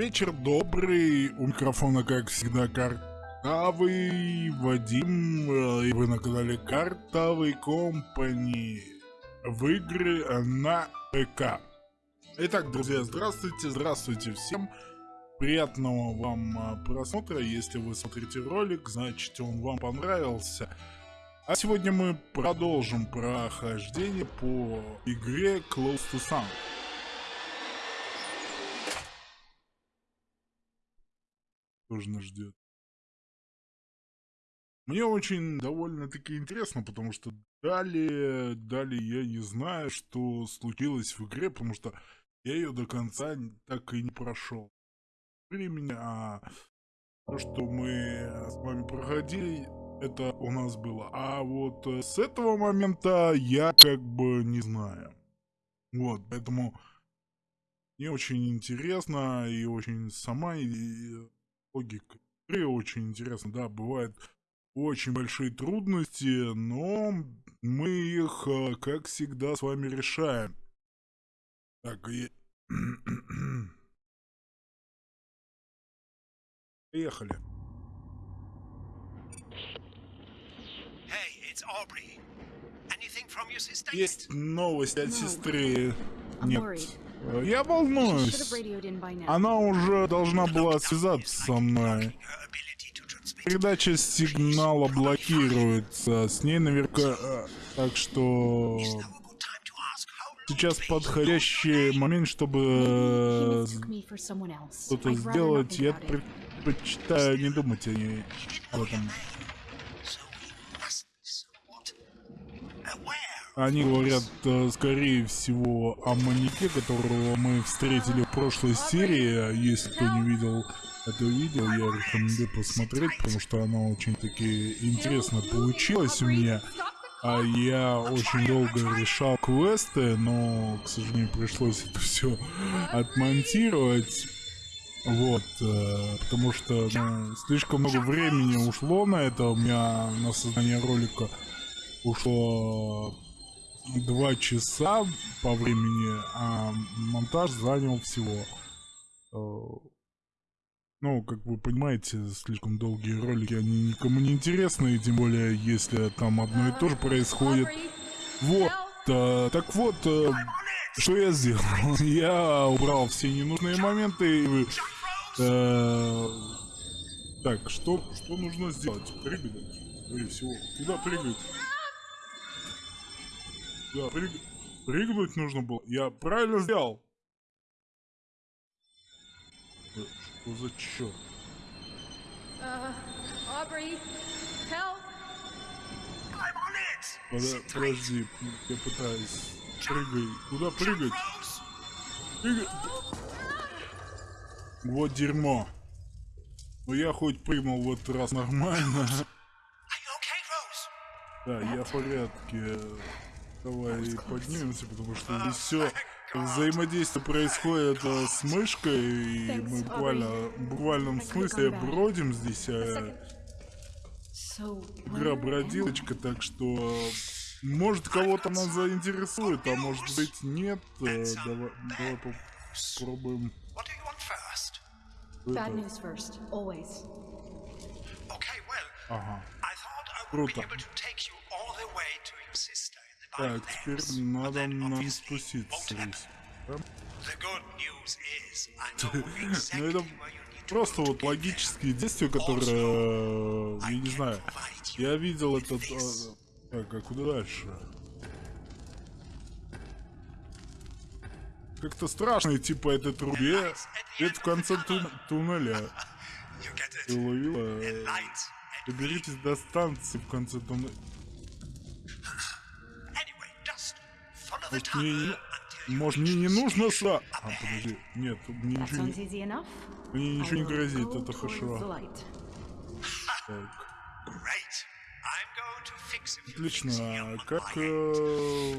Вечер добрый, у микрофона, как всегда, Картавый Вадим, э, и вы на канале Картавый Компани в игры на ПК. Итак, друзья, здравствуйте, здравствуйте всем. Приятного вам э, просмотра, если вы смотрите ролик, значит он вам понравился. А сегодня мы продолжим прохождение по игре Close to Sun. Тоже нас ждет. Мне очень довольно-таки интересно, потому что далее, далее я не знаю, что случилось в игре, потому что я ее до конца так и не прошел. Времени, а то, что мы с вами проходили, это у нас было. А вот э, с этого момента я как бы не знаю. Вот, поэтому мне очень интересно и очень сама и логика игры очень интересно. Да, бывают очень большие трудности, но мы их, э, как всегда, с вами решаем. Так, и... Поехали. Есть новость от сестры. Нет. Я волнуюсь. Она уже должна была связаться со мной. Передача сигнала блокируется. С ней наверняка... Э, так что... Сейчас подходящий момент, чтобы что-то сделать. Я предпочитаю не думать о ней об этом. Они говорят, э, скорее всего, о маньяке, которого мы встретили в прошлой серии. Если кто не видел это видео, я рекомендую посмотреть, потому что оно очень-таки интересно получилось у меня. А я очень долго решал квесты, но, к сожалению, пришлось это все отмонтировать. Вот, э, потому что ну, слишком много времени ушло на это, у меня на создание ролика ушло два часа по времени, а монтаж занял всего. Э, ну, как вы понимаете, слишком долгие ролики, они никому не интересны, тем более, если там одно и то же происходит. Вот, а, так вот, а, что я сделал? я убрал все ненужные моменты и... А, так, что, что нужно сделать? Прыгать, скорее всего. Куда прыгать? Да, прыг... прыгнуть нужно было. Я правильно сделал. Что за черт? Uh, Aubrey, help! подожди, я пытаюсь. Прыгай. Куда прыгать? Прыгай. Вот дерьмо. Ну я хоть прыгнул в этот раз нормально. Да, я в порядке. Давай поднимемся, потому что здесь все взаимодействие происходит э, с мышкой, и мы буквально, в буквальном смысле бродим здесь. А игра бродилочка, так что может кого-то она заинтересует, а может быть нет. Э, давай, давай попробуем. Ага. Круто. Так, теперь надо нам спуститься здесь. Ну это просто вот логические действия, которые, я не знаю, я видел этот... А, так, а куда дальше? Как-то страшно идти по этой трубе. Это в конце тун туннеля. Ты уловила? Доберитесь до станции в конце туннеля. Может, мне, может, мне не нужно сра... А, подожди. Нет, мне ничего не... Мне ничего не грозит, это хорошо. Так. Отлично. А как э,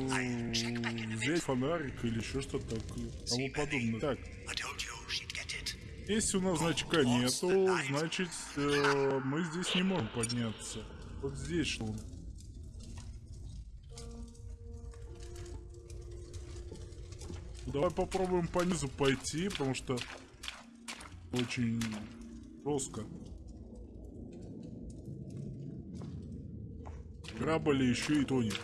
взять фонарик или еще что-то тому подобное? Так. Если у нас значка нету, значит э, мы здесь не можем подняться. Вот здесь что Давай попробуем по низу пойти, потому что очень жестко. Корабль еще и тонет.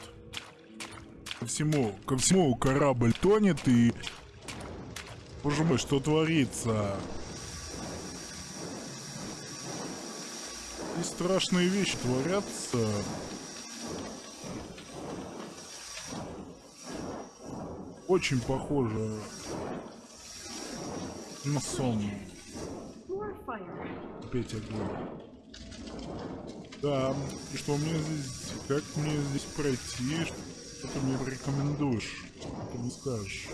Ко всему, ко всему корабль тонет и... Боже мой, что творится? И страшные вещи творятся. Очень похоже на сон. Опять огонь. Да, и что мне здесь, как мне здесь пройти, что ты мне порекомендуешь, что ты скажешь.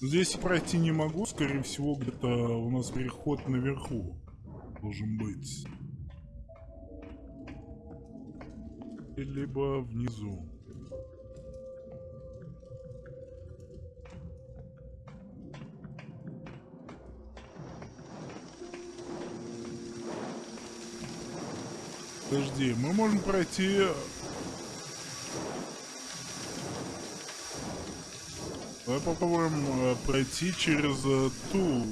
Здесь пройти не могу, скорее всего, где-то у нас переход наверху должен быть. Либо внизу. Подожди, мы можем пройти... Давай попробуем э, пройти через э, ту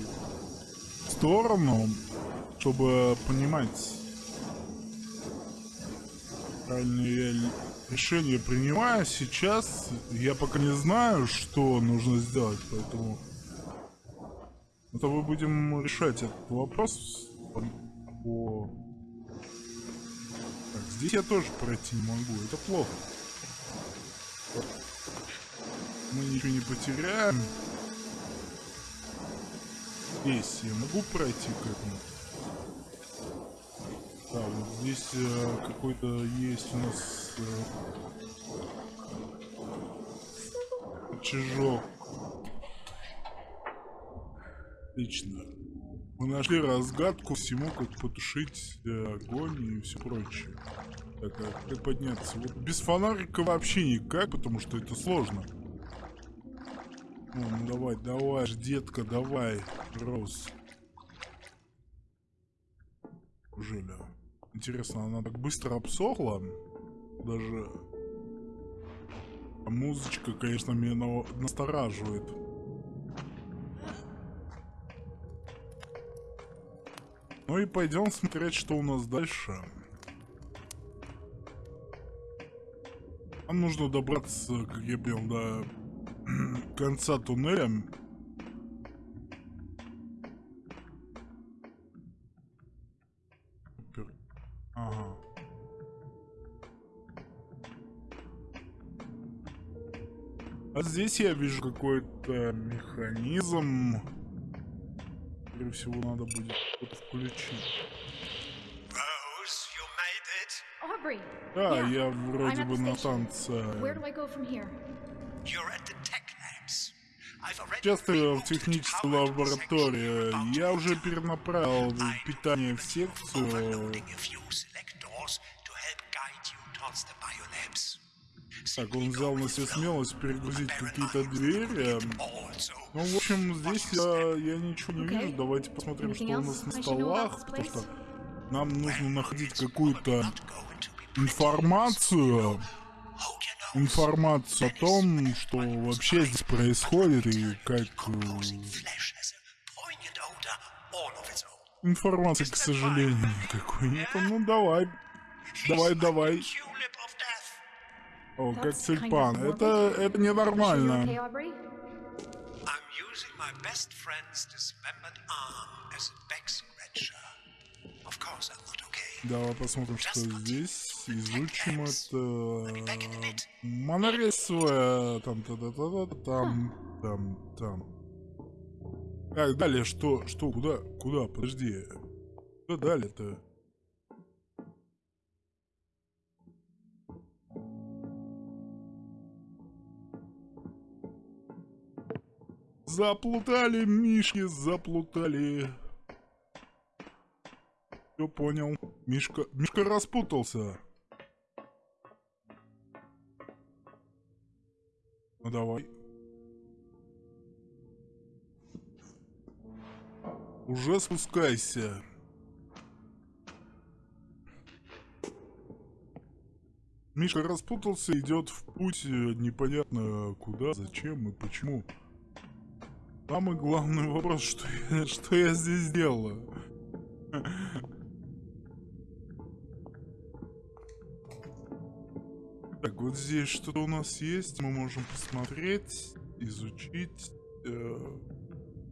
сторону, чтобы понимать, правильное я решение принимаю. Сейчас я пока не знаю, что нужно сделать, поэтому... Это мы будем решать этот вопрос по здесь я тоже пройти не могу. Это плохо. Мы ничего не потеряем. Здесь я могу пройти к этому. Да, вот здесь э, какой-то есть у нас э, чижок. Отлично. Мы нашли разгадку всему, как потушить э, огонь и все прочее. Так, а как подняться? Вот без фонарика вообще никак, потому что это сложно. Ну, ну давай, давай, детка, давай, Роуз. Неужели? Интересно, она так быстро обсохла? Даже... А музычка, конечно, меня настораживает. Ну и пойдем смотреть, что у нас дальше. Нам нужно добраться, как я понял, до конца туннеля. Ага. А здесь я вижу какой-то механизм скорее всего, надо будет что-то включить. Да, я вроде бы на танце. Сейчас ты в технической лаборатории. Я уже перенаправил питание в секцию. Так, он взял на себя смелость перегрузить какие-то двери. Ну, в общем, здесь я, я ничего не вижу. Давайте посмотрим, что у нас на столах, потому что нам нужно находить какую-то информацию. Информацию о том, что вообще здесь происходит и как... Э, информации, к сожалению, никакой нет. Ну, давай. Давай, давай. О, как тюльпан. Это, это ненормально. Давай посмотрим, что здесь. Изучим это. Монорельсовая. Там, та та та та там, там, там. Так, далее что? Что? Куда? Куда? Подожди. Куда далее-то? Заплутали, Мишки, заплутали. Все понял. Мишка, Мишка распутался. Ну давай. Уже спускайся. Мишка распутался, идет в путь непонятно куда, зачем и почему. Самый главный вопрос, что я, что я здесь делаю? Так, вот здесь что-то у нас есть, мы можем посмотреть, изучить. Э,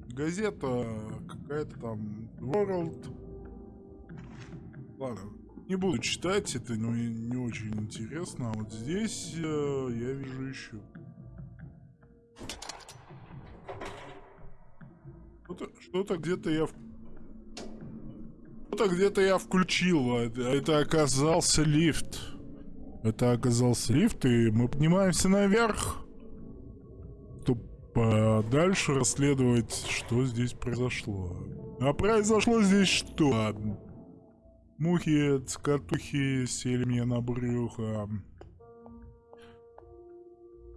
газета какая-то там, World. Ладно, не буду читать, это ну, не очень интересно. А вот здесь э, я вижу еще. Что-то что где-то я... Что-то где-то я включил, а это оказался лифт. Это оказался лифт, и мы поднимаемся наверх. Чтобы дальше расследовать, что здесь произошло. А произошло здесь что? Мухи, цокотухи сели мне на брюхо.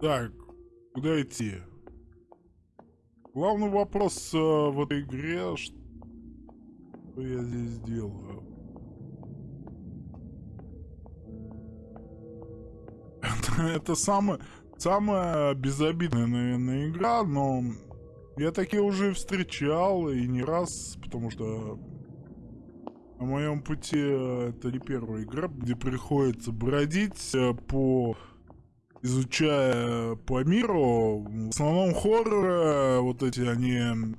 Так, куда идти? Главный вопрос э, в этой игре, что я здесь делаю? Это самое, самая безобидная, наверное, игра, но я такие уже встречал и не раз, потому что на моем пути э, это не первая игра, где приходится бродить э, по изучая по миру. В основном хорроры, вот эти они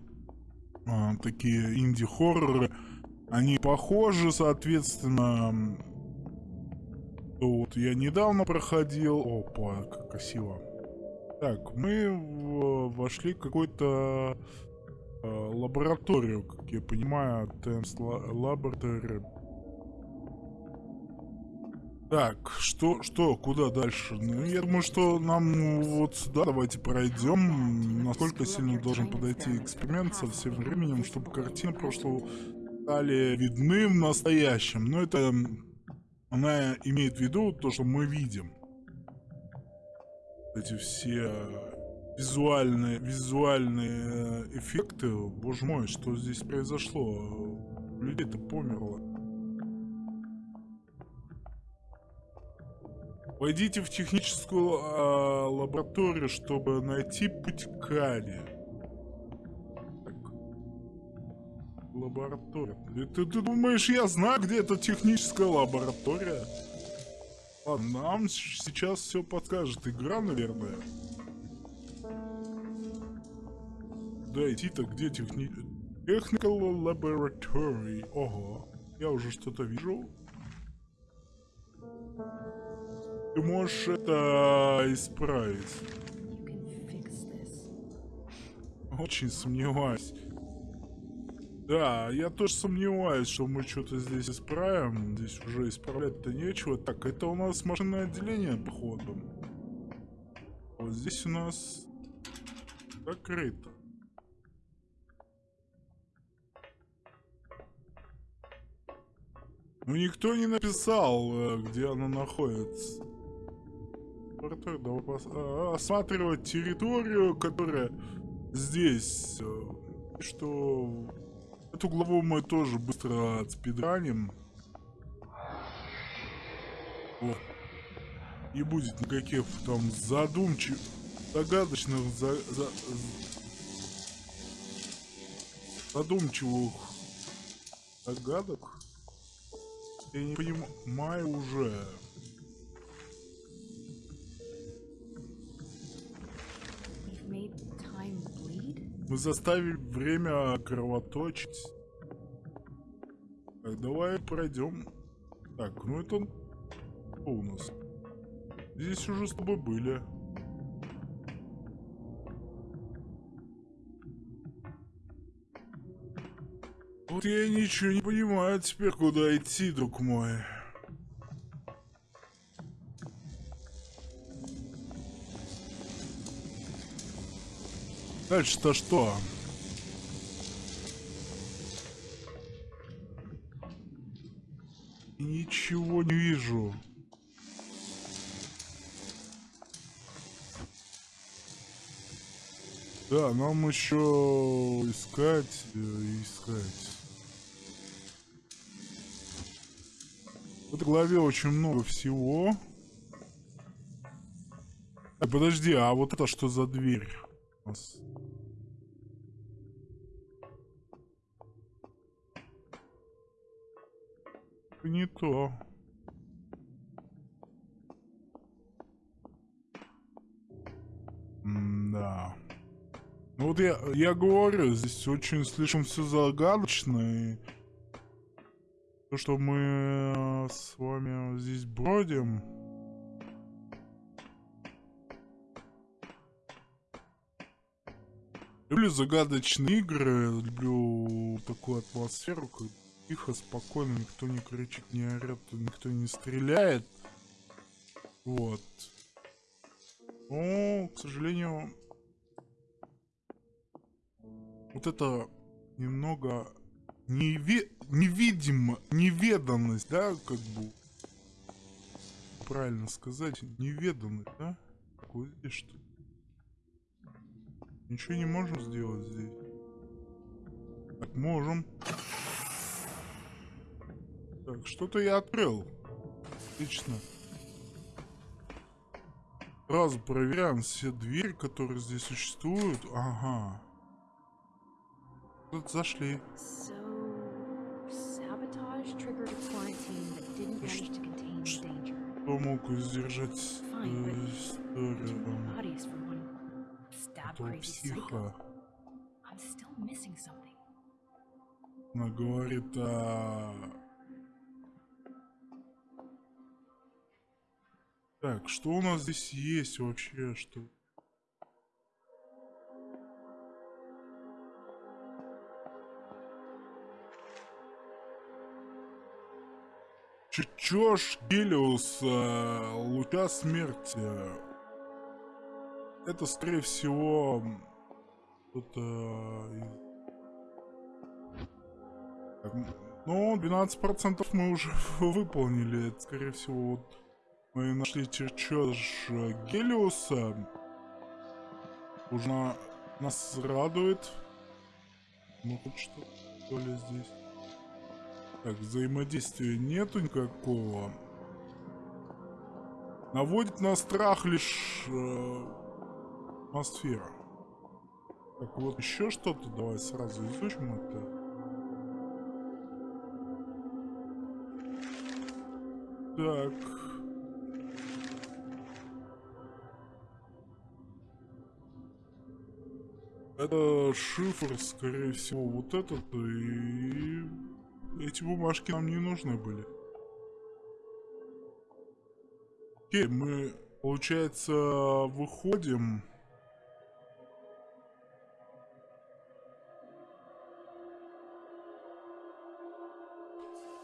а, такие инди-хорроры, они похожи, соответственно. Вот я недавно проходил. Опа, как красиво. Так, мы вошли в какой-то Э, лабораторию, как я понимаю, Тенс Laboratory. Так, что, что, куда дальше? Ну, я думаю, что нам вот сюда давайте пройдем. Насколько сильно должен подойти эксперимент со всем временем, чтобы картины прошлого стали видны в настоящем. Но это она имеет в виду то, что мы видим. Эти все визуальные, визуальные э, эффекты. Боже мой, что здесь произошло? Людей-то померло. Войдите в техническую э, лабораторию, чтобы найти путь к Кали. Лаборатория. Ты, ты думаешь, я знаю, где эта техническая лаборатория? Ладно, нам сейчас все подскажет игра, наверное. Да, идти-то где техни... Technical Laboratory. Ого. Я уже что-то вижу. Ты можешь это исправить. Очень сомневаюсь. Да, я тоже сомневаюсь, что мы что-то здесь исправим. Здесь уже исправлять-то нечего. Так, это у нас машинное отделение, походу. Вот здесь у нас закрыто. Ну никто не написал, э, где она находится. А, осматривать территорию, которая здесь. Э, что эту главу мы тоже быстро отспидраним. Вот. Не будет никаких там задумчивых, загадочных, за, за, задумчивых загадок. Я не понимаю уже. Мы заставили время кровоточить. Так, давай пройдем. Так, ну это... Что у нас? Здесь уже с тобой были. Вот я ничего не понимаю теперь, куда идти, друг мой. Дальше-то что? Ничего не вижу. Да, нам еще искать, э, искать. В этой главе очень много всего. А, подожди, а вот это что за дверь? Не то. Да. Ну вот я, я говорю, здесь очень слишком все загадочно. И то, что мы э, с вами здесь бродим... Люблю загадочные игры, люблю такую атмосферу, как тихо, спокойно, никто не кричит, не орет, никто не стреляет. Вот. Но, к сожалению, вот это немного неве невидимо, неведанность, да, как бы, правильно сказать, неведанность, да? Вот здесь что Ничего не можем сделать здесь. Так, можем. Так, что-то я открыл. Отлично. Сразу проверяем все двери, которые здесь существуют. Ага. Тут зашли. Что мог сдержать э, историю? Этого психа. Она говорит о... Так, что у нас здесь есть вообще, что... Чё Гелиуса, луча смерти. Это, скорее всего, кто-то Ну, 12% мы уже выполнили. Это, скорее всего, вот мы нашли чертеж Гелиуса. Уже нас радует. Ну, хоть что-то ли здесь. Так, взаимодействия нету никакого. Наводит на страх лишь э, атмосфера. Так, вот еще что-то. Давай сразу изучим это. Так. Это шифр, скорее всего, вот этот. И эти бумажки нам не нужны были. Окей, мы, получается, выходим.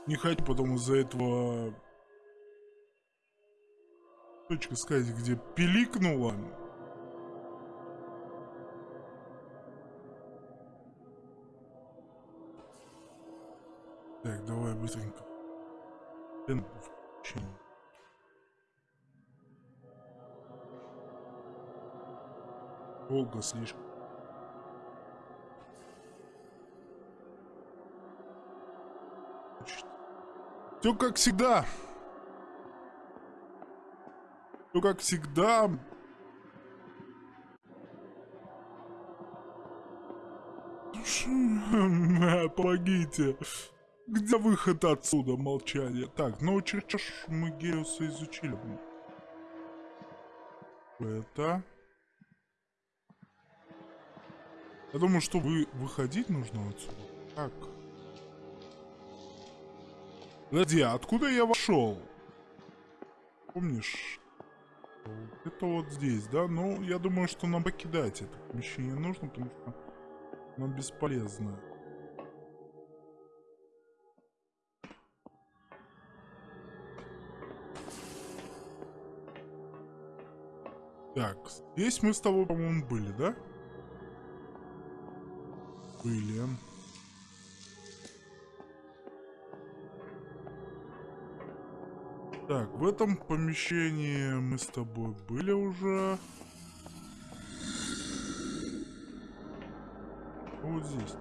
Не хочу потом из-за этого... Точка сказать, где пиликнула. Так, давай быстренько. Долго слишком. Все как всегда. Все как всегда. Помогите. Где выход отсюда? Молчание. Так, ну чертеж мы Геуса изучили. Это... Я думаю, что вы выходить нужно отсюда. Так. Подожди, а откуда я вошел? Помнишь? Это вот здесь, да? Ну, я думаю, что нам покидать это помещение нужно, потому что оно бесполезно. Так, здесь мы с тобой, по-моему, были, да? Были. Так, в этом помещении мы с тобой были уже. Вот здесь.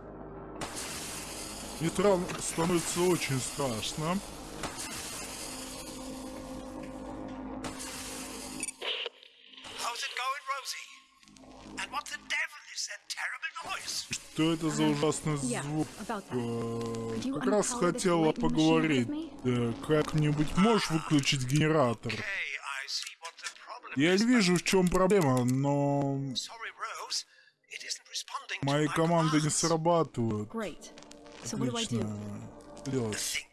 Мне становится очень страшно. Что это за ужасный звук? Э, как раз хотела поговорить. Э, Как-нибудь можешь выключить генератор? Я не вижу, в чем проблема, но... Мои команды не срабатывают. Отлично. Делать.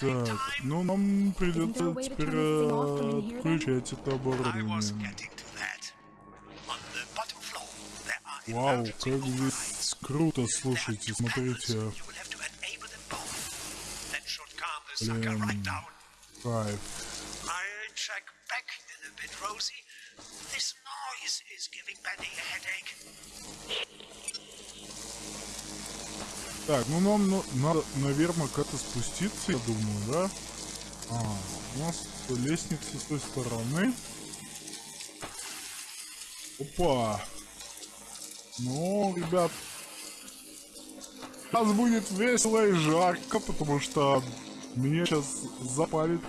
Так, ну нам придется теперь отключать это оборудование. Вау, как здесь круто, слушайте, смотрите. Блин, кайф. Так, ну нам ну, надо, наверное, как-то спуститься, я думаю, да? А, у нас лестница с той стороны. Опа! Ну, ребят, сейчас будет весело и жарко, потому что меня сейчас запалит...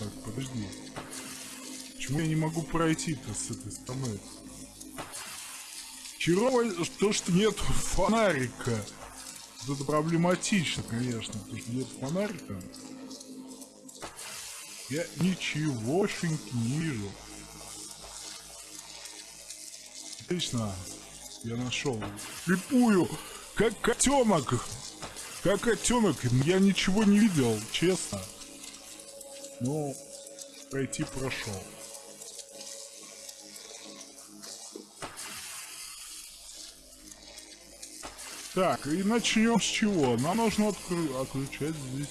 Так, подожди. Почему я не могу пройти-то с этой стороны? Херово то, что нет фонарика. Это проблематично, конечно, что нет фонарика. Я ничегошеньки не вижу. Отлично. Я нашел. Слепую! Как котенок! Как котенок! Я ничего не видел, честно. Но пройти прошел. Так, и начнем с чего? Нам нужно откру отключать здесь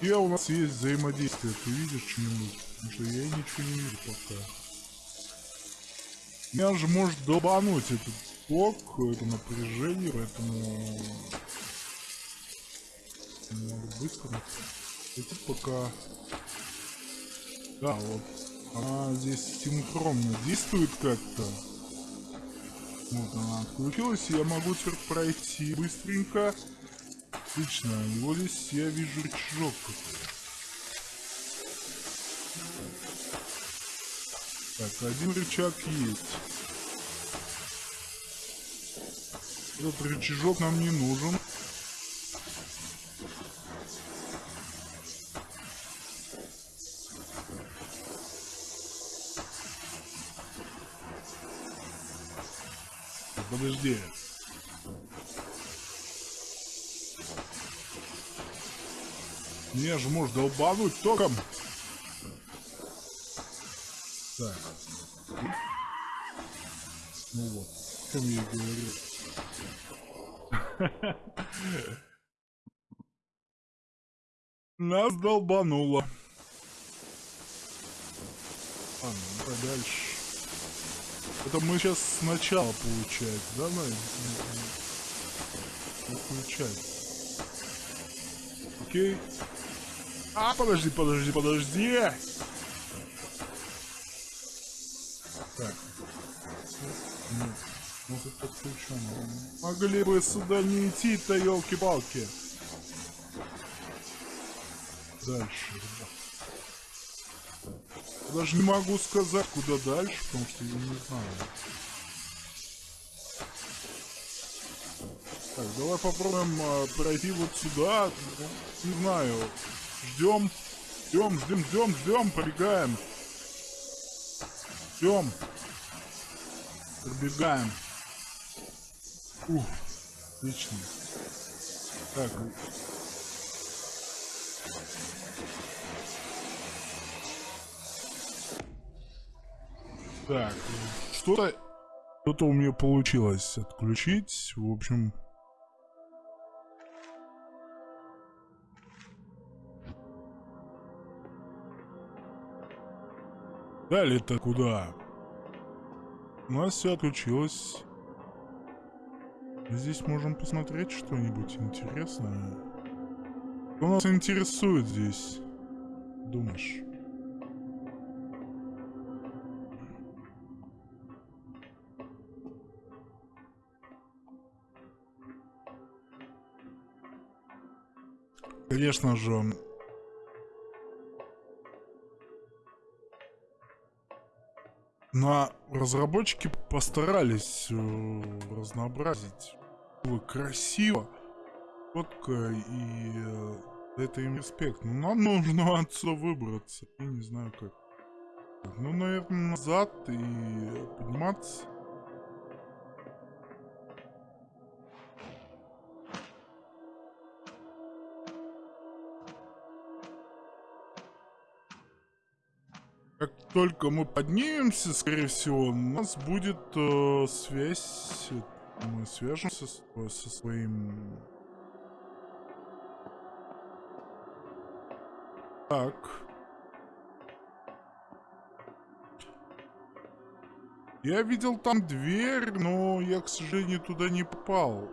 И у нас есть взаимодействие. Ты видишь что-нибудь? Потому что я ничего не вижу пока. Меня же может долбануть этот ток, это напряжение, поэтому... Надо быстро. Это пока... Да, вот она здесь синхронно действует как-то. Вот она отключилась, и я могу теперь пройти быстренько. Отлично, и вот здесь я вижу рычажок. Так, один рычаг есть. Этот рычажок нам не нужен. Подожди. Мне же может долбануть током. Так. Ну вот, чем я говорю. Нас долбануло. Ладно, давай дальше. Это мы сейчас сначала получается, да, Най? Включать. Окей. А, подожди, подожди, подожди! Так. Нет. Может подключено. Могли бы сюда не идти-то, елки-палки. Дальше. Даже не могу сказать, куда дальше, потому что я не знаю. Так, давай попробуем э, пройти вот сюда. Не знаю. Ждем. Ждем, ждем, ждем, ждем, пробегаем. Ждем. Пробегаем. Ух, отлично. Так, Так, что-то... Что-то у меня получилось отключить. В общем... Далее-то куда? У нас все отключилось. Здесь можем посмотреть что-нибудь интересное. Что нас интересует здесь? Думаешь? Конечно же, Но разработчики постарались э, разнообразить. Было красиво, четко и э, это им респект. Но нам нужно отсюда выбраться. Я не знаю как. Ну, наверное, назад и подниматься. Как только мы поднимемся, скорее всего, у нас будет э, связь. Мы свяжемся с, со своим... Так. Я видел там дверь, но я, к сожалению, туда не попал.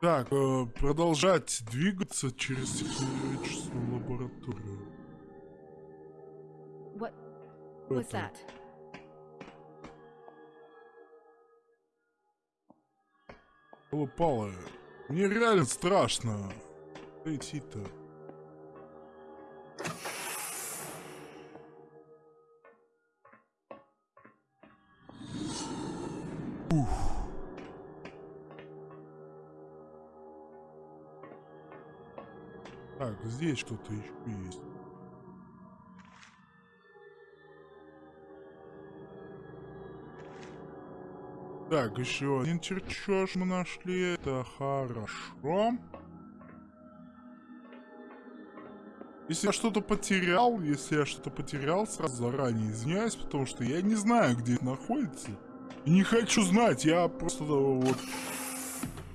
Так, э, продолжать двигаться через технологическую лабораторию. What was that? Пала, мне реально страшно идти-то. Ух. Так, здесь что-то еще есть. Так, еще один чертеж мы нашли. Это хорошо. Если я что-то потерял, если я что-то потерял, сразу заранее извиняюсь, потому что я не знаю, где это находится. И не хочу знать, я просто вот...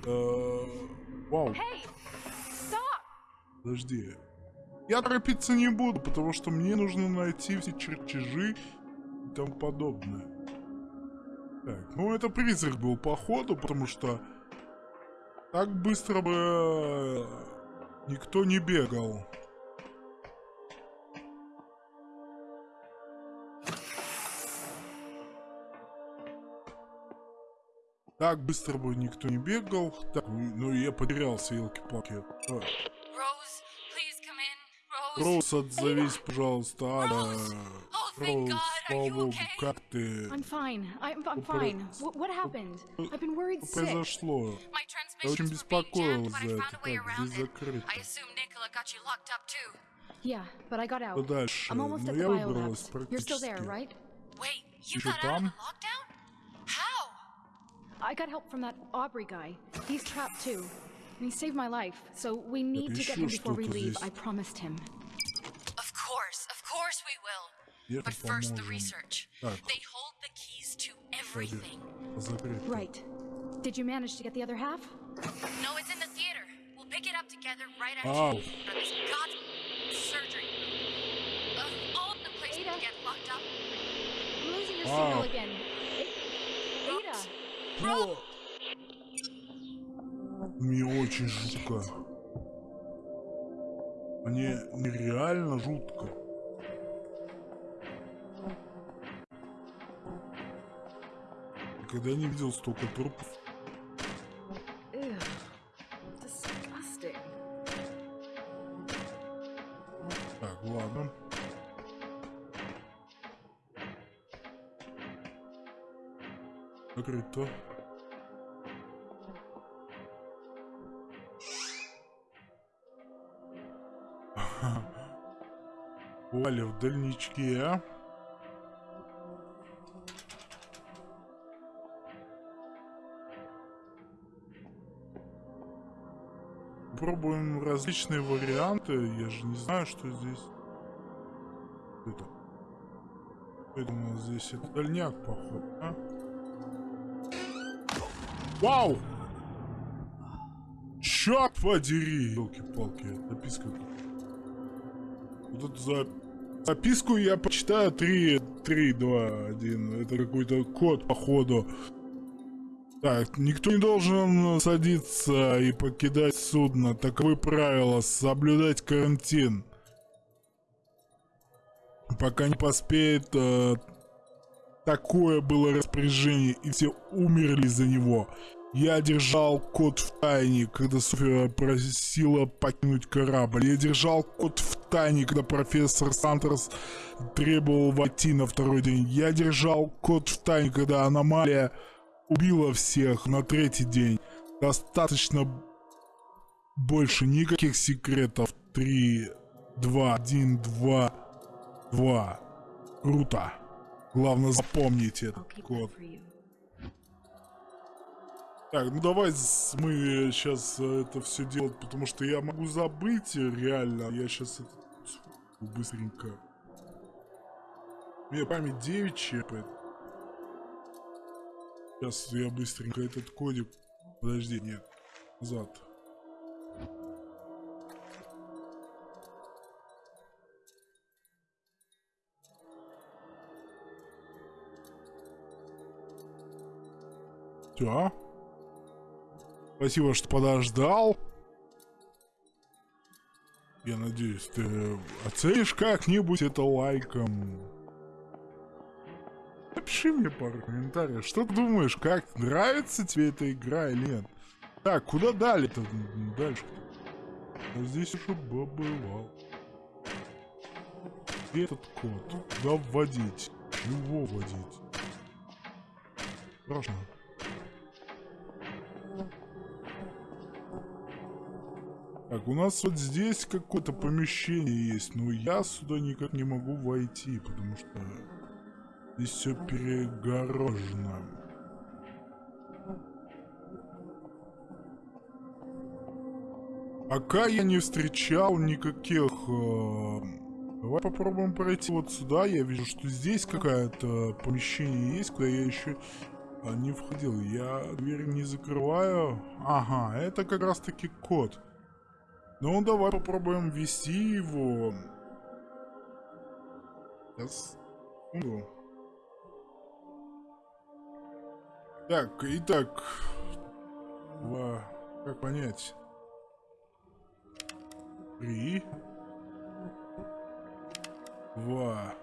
Э, вау. Hey! Подожди. Я торопиться не буду, потому что мне нужно найти все чертежи и тому подобное. Так, ну это призрак был походу, потому что так быстро бы э, никто не бегал. Так быстро бы никто не бегал. Так, ну я потерялся, елки-палки. Роуз, отзовись, пожалуйста, Ада. Роуз, слава богу, как ты? I'm fine. I'm, I'm fine. What, what happened? I've been worried sick. произошло? Я очень беспокоилась за это. Так, здесь закрыто. Yeah, but I got out. Что дальше? I'm almost Но at я the выбралась biolabs. You're still there, практически. right? Wait, you Еще got out of там? the lockdown? How? I got help from that Aubrey guy. He's trapped too. And he saved my life, so we need to get him еще before we что-то leave. здесь. I promised him. But first the поможем. research. Так, They hold the keys to кстати, everything. закрыто. Right. Did you manage to get the other half? No, it's in the theater. We'll pick it up together right Oh. after you leave from this god surgery. Of all the places Ada. to get locked up, I'm losing your Ah. signal again. Ada! О! Мне очень жутко. Мне нереально жутко. Никогда не видел столько трупов. Так, ладно. Закрыто. Валя в дальничке, а? Различные варианты. Я же не знаю, что здесь. Это. Это здесь это дальняк, походу, а? Вау! Черт подери! Елки-палки, записка. Вот эту за... записку я почитаю 3, 3, 2, 1. Это какой-то код, походу. Так, никто не должен садиться и покидать судно. Таковы правила. Соблюдать карантин. Пока не поспеет... э, Такое было распоряжение, и все умерли за него. Я держал кот в тайне, когда София просила покинуть корабль. Я держал кот в тайне, когда профессор Сантерс требовал войти на второй день. Я держал кот в тайне, когда аномалия убила всех на третий день. Достаточно больше никаких секретов. Три, два, один, два, два. Круто. Главное запомните I'll этот код. Так, ну давай мы сейчас это все делать, потому что я могу забыть э, реально. Я сейчас это быстренько. У меня память девичья, поэтому... Сейчас я быстренько этот кодик... Подожди, нет. Назад. Все. Спасибо, что подождал. Я надеюсь, ты оценишь как-нибудь это лайком. Напиши мне пару комментариев. Что ты думаешь, как нравится тебе эта игра или нет? Так, куда дали-то? Дальше. А здесь уже побывал. Где этот код? Куда вводить? Его вводить? Страшно. Так, у нас вот здесь какое-то помещение есть, но я сюда никак не могу войти, потому что здесь все перегорожено. Пока я не встречал никаких... э, Давай попробуем пройти вот сюда. Я вижу, что здесь какое-то помещение есть, куда я еще а, не входил. Я дверь не закрываю. Ага, это как раз таки код. Ну, давай попробуем ввести его. Сейчас. Так, итак. Два. Как понять? Три. Два.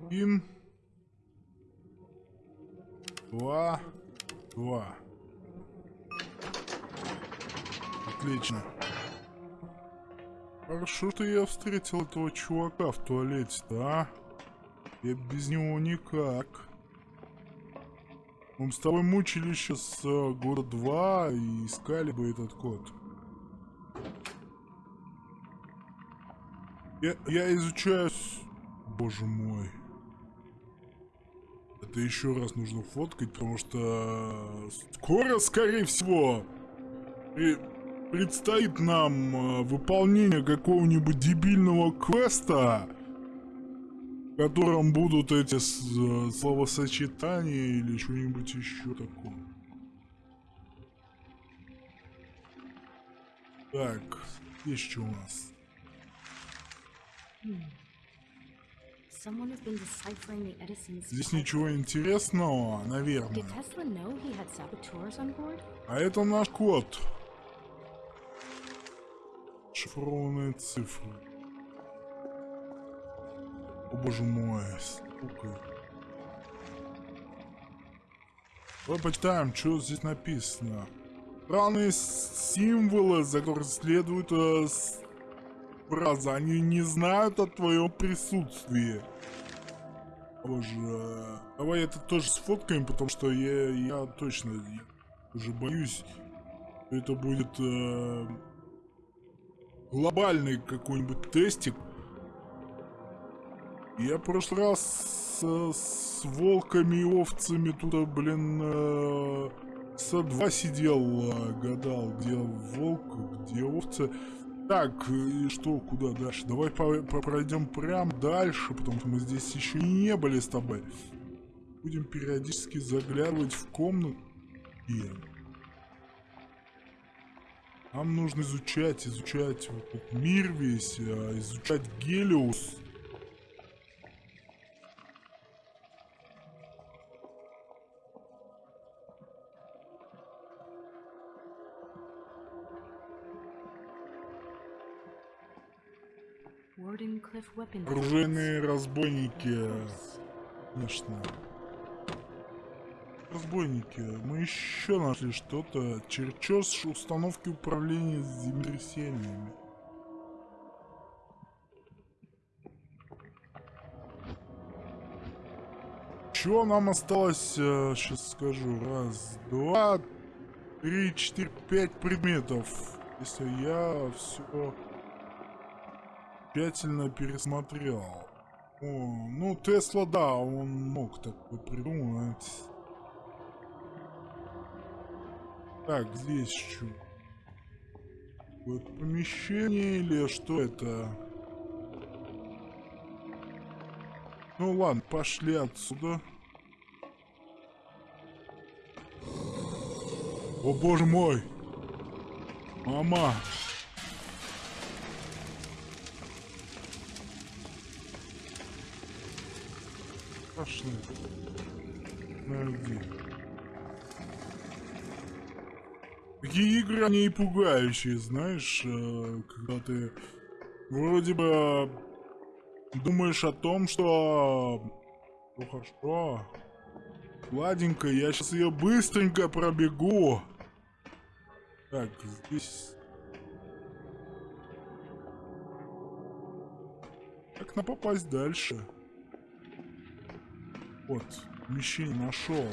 Один. Два. Два. Отлично. Хорошо, что я встретил этого чувака в туалете, да? Я без него никак. Мы с тобой мучились сейчас э, года два и искали бы этот код. Я, я изучаю... с- Боже мой. Это еще раз нужно фоткать, потому что скоро, скорее всего, при- предстоит нам э, выполнение какого-нибудь дебильного квеста, в котором будут эти э, словосочетания или что-нибудь еще такое. Так, есть что у нас? Здесь ничего интересного, наверное. А это наш код. Шифрованные цифры. О боже мой, сука. Давай почитаем, что здесь написано. Странные символы, за которые следует э, фраза. Они не знают о твоем присутствии. Боже. Давай это тоже сфоткаем, потому что я, я точно я уже боюсь, это будет э, глобальный какой-нибудь тестик. Я в прошлый раз с, с волками и овцами тут, блин, э, со два сидел, э, гадал, где волк, где овцы. Так, и что, куда дальше? Давай по- по- пройдем прям дальше, потому что мы здесь еще не были с тобой. Будем периодически заглядывать в комнату. Нам нужно изучать, изучать вот этот мир весь, а, изучать Гелиус. Оружейные разбойники. Конечно. Разбойники, мы еще нашли что-то. Черчеж установки управления землетрясениями. Чего нам осталось, сейчас э, скажу, раз, два, три, четыре, пять предметов. Если я все тщательно пересмотрел. О, ну, Тесла, да, он мог такое придумать. Так, здесь что? Вот помещение или что это? Ну ладно, пошли отсюда. О боже мой! Мама! Пошли. Найди. Такие игры, они и пугающие, знаешь, э, когда ты вроде бы думаешь о том, что... Ну хорошо. Ладенько, я сейчас ее быстренько пробегу. Так, здесь... Как на попасть дальше? Вот, помещение нашел.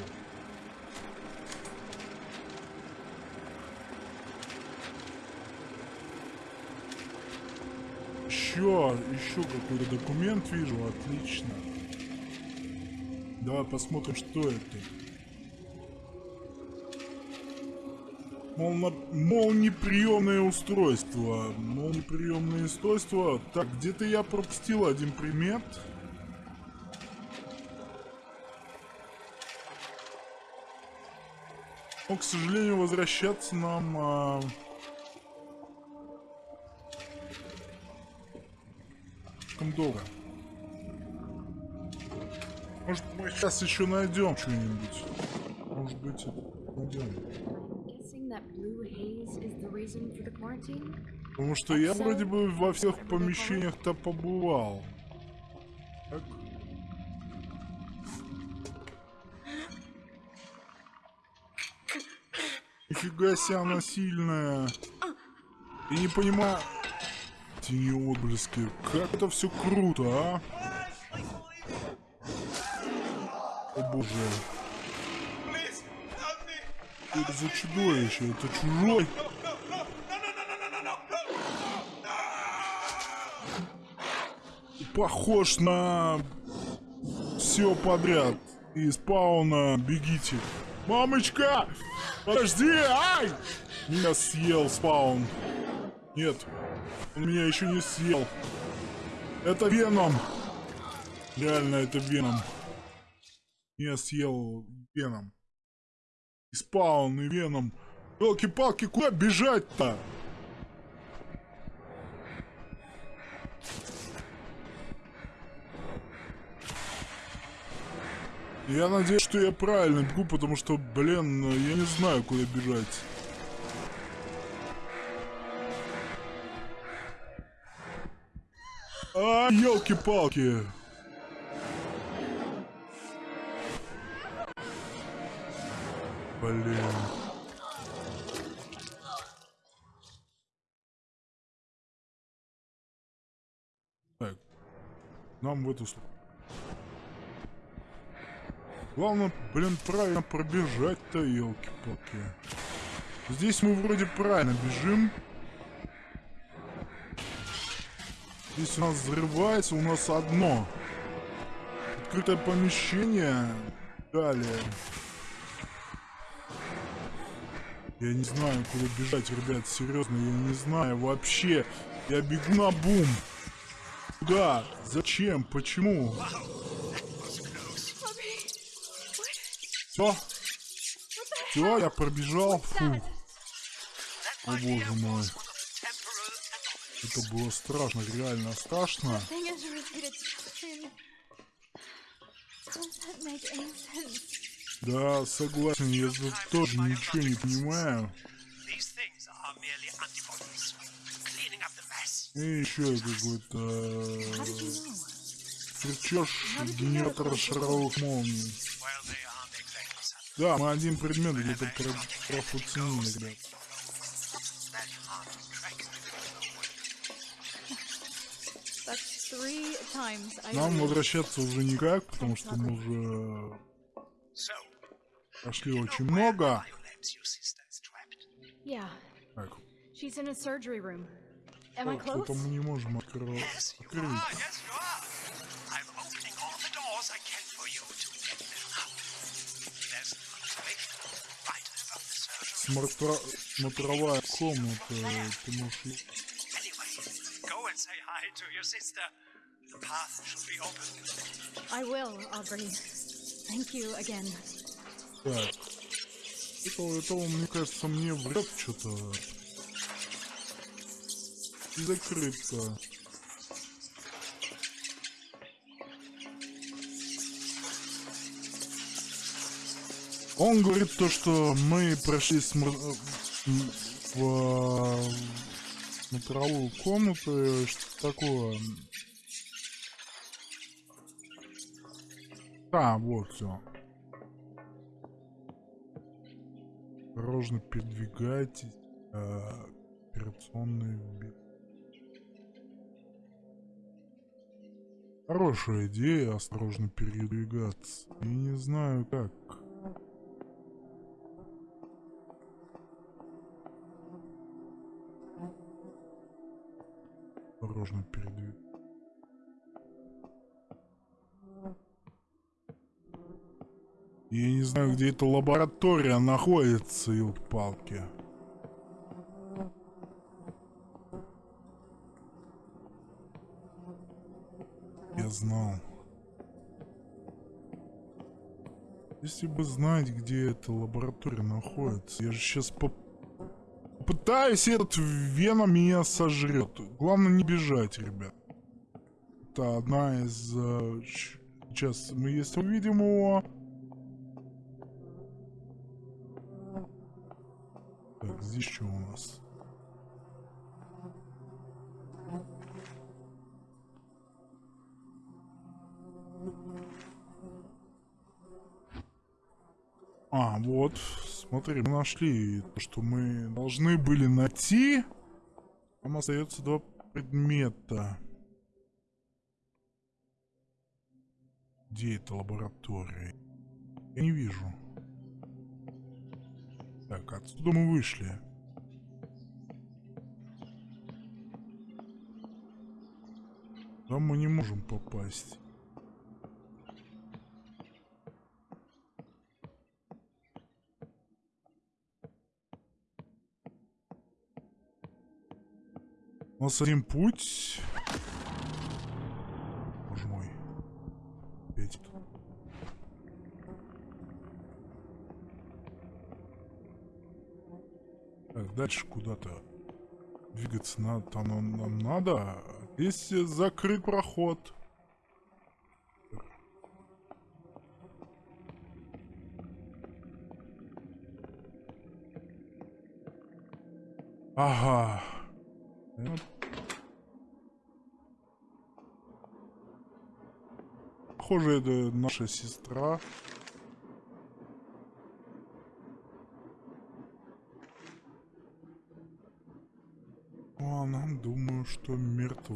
Еще, еще какой-то документ вижу, отлично. Давай посмотрим, что это. Молно... Молниеприемное устройство. Молниеприемное устройство. Так, где-то я пропустил один предмет. Но, к сожалению, возвращаться нам... А... Слишком долго. Может, мы сейчас еще найдем что-нибудь. Может быть, найдем. Потому что я вроде бы во всех помещениях-то побывал. Так. Нифига себе она сильная. И не понимаю... Тени отблески. Как это все круто, а? О боже. Это за чудовище? Это чужой? Похож на все подряд. Из спауна бегите. Мамочка! Подожди! Ай! Меня съел спаун. Нет. Он меня еще не съел. Это Веном. Реально, это Веном. Меня съел Веном. И спаун, и Веном. Елки-палки, куда бежать-то? Я надеюсь, что я правильно бегу, потому что, блин, я не знаю, куда бежать. А, елки-палки. Блин. Так. Нам в эту сторону. Главное, блин, правильно пробежать-то, елки-палки. Здесь мы вроде правильно бежим. Здесь у нас взрывается, у нас одно. Открытое помещение. Далее. Я не знаю, куда бежать, ребят, серьезно, я не знаю вообще. Я бегу на бум. Куда? Зачем? Почему? Все? Все, я пробежал. Фу. О боже мой. Это было страшно, реально страшно. Да, согласен, я тут тоже ничего не понимаю. И еще какой-то Сверчеж генератора шаровых молний. Да, мы один предмет где-то про профуценили, ребят. Нам возвращаться уже никак, потому что мы уже прошли очень много. Так, she's in a surgery room. Am I так, close? что-то мы не можем открыть. Смотра- Смотровая комната, ты можешь... I will, Aubrey. Thank you again. Так. Это, это он, мне кажется, мне врет что-то. И закрыто. Он говорит то, что мы прошли смр- э, м, в э, смотровую комнату, и что такое. Да, вот все. Осторожно передвигайтесь. э, операционный. Хорошая идея, осторожно передвигаться. Я не знаю как. Осторожно передвигаться. Я не знаю, где эта лаборатория находится, елки-палки. Я знал. Если бы знать, где эта лаборатория находится, я же сейчас поп... Пытаюсь, этот Вена меня сожрет. Главное не бежать, ребят. Это одна из... э, Сейчас мы если увидим его... Так, здесь что у нас? А, вот, смотри, мы нашли то, что мы должны были найти. Нам остается два предмета. Где эта лаборатория? Я не вижу. Так, отсюда мы вышли. Там мы не можем попасть. У нас один путь. Боже мой. Это. Так, дальше куда-то двигаться надо. Там нам, нам надо. Здесь закрыт проход. Ага. Ну, Похоже, это наша сестра. Ну, она, думаю, что мертв.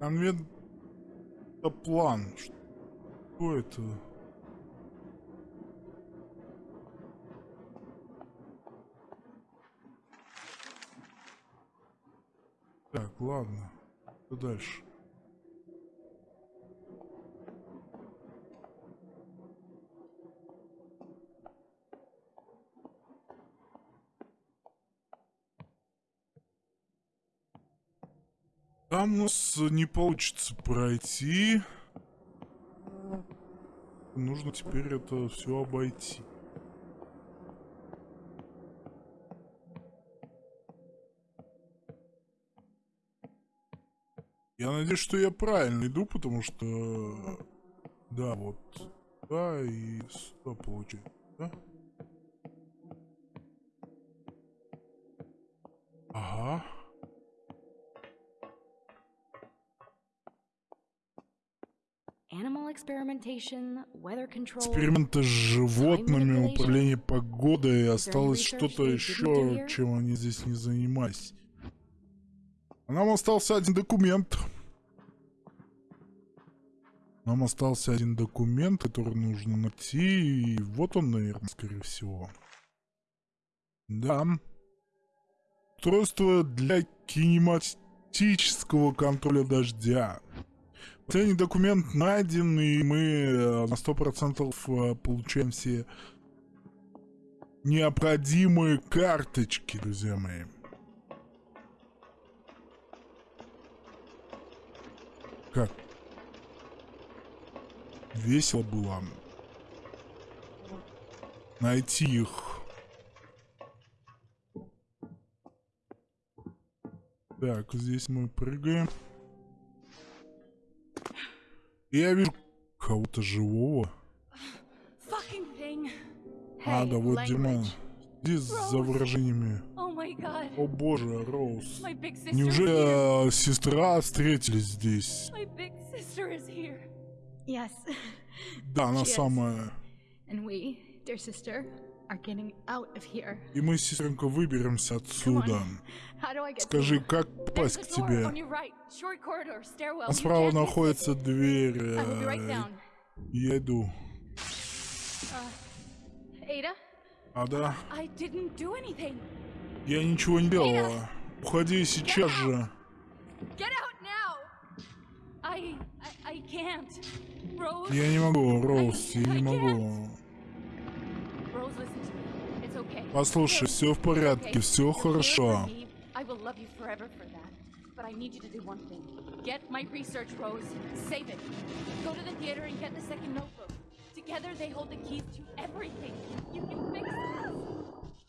Конвент... Это план. Что это? Так, ладно. Что дальше? Там у нас не получится пройти. Нужно теперь это все обойти. Я надеюсь, что я правильно иду, потому что... Да, вот. Да, и сюда получается. Да? Ага. Эксперименты с животными, управление погодой. Осталось что-то еще, чем они здесь не занимались. А Нам остался один документ. Нам остался один документ, который нужно найти. И вот он, наверное, скорее всего. Да. Устройство для кинематического контроля дождя. Последний документ найден, и мы э, на сто процентов э, получаем все необходимые карточки, друзья мои. Как? Весело было найти их. Так, здесь мы прыгаем. Я вижу кого-то живого. А, да вот Дима. language. Здесь за выражениями. Oh. О боже, Роуз. Неужели э, сестра встретились здесь? Yes. Да, она самая. And we, dear sister, are getting out of here. И мы, сестренка, выберемся отсюда. Скажи, как попасть к тебе? А справа находится дверь. Э. Я иду. Ada? А, да? I didn't do anything. Я ничего не делала. Уходи сейчас же. Get out. I, I, I can't. Rose. Я не могу, Роуз, я не могу. Послушай, все в порядке, все хорошо. I will love you forever for that. But I need you to do one thing. Get my research, Rose. Save it. Go to the theater and get the second notebook. Together they hold the keys to everything. You can fix this.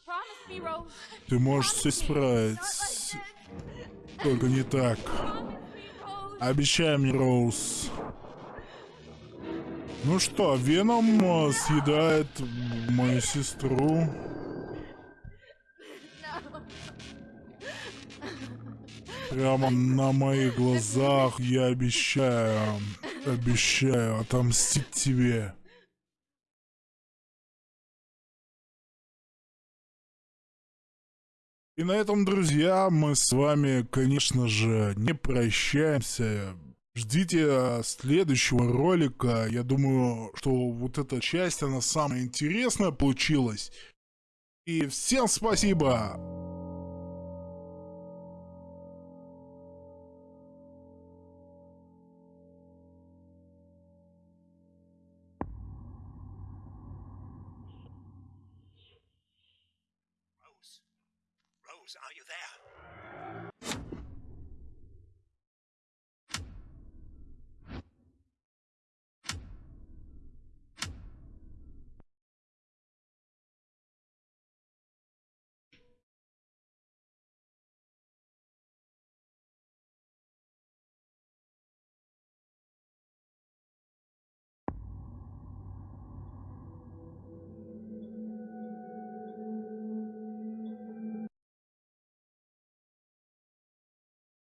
Promise me, Rose. Ты можешь все исправить. Только не так. Обещай мне, Роуз. Ну что, Веном э, съедает мою сестру. Прямо на моих глазах я обещаю, обещаю отомстить тебе. И на этом, друзья, мы с вами, конечно же, не прощаемся. Ждите э, следующего ролика. Я думаю, что вот эта часть, она самая интересная получилась. И всем спасибо!